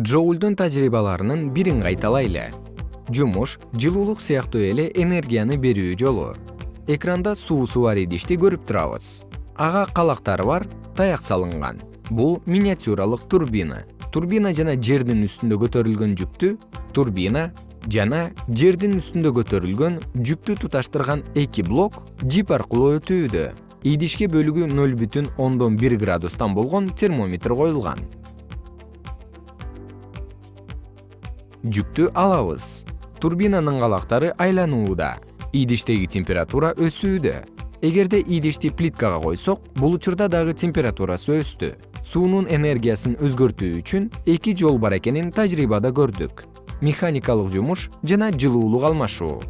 джоулдун тажрыйбаларынын бирин кайталайлы. Жумуш жылуулук сыяктуу эле энергияны берүү жолу. Экранда суусу бар идишти көрүп турабыз. Ага калактары бар таяк салынган. Бул миниатюралык турбина. Турбина жана жердин үстүндө көтөрүлгөн жүктү турбина жана жердин үстүндө көтөрүлгөн жүктү туташтырган эки блок жип аркылуу өтүүдө. Идишке бөлүгү ноль бүтүн ондон бир градустан болгон термометр коюлган жүктү алабыз. Турбинанын калактары айланууда. Идиштеги температура өсүүдө. Эгерде идишти плиткага койсок бул учурда дагы температурасы өстү. Суунун энергиясын өзгөртүү үчүн эки жол бар экенин тажрыйбада көрдүк. Механикалык жумуш жана жылуулук алмашуу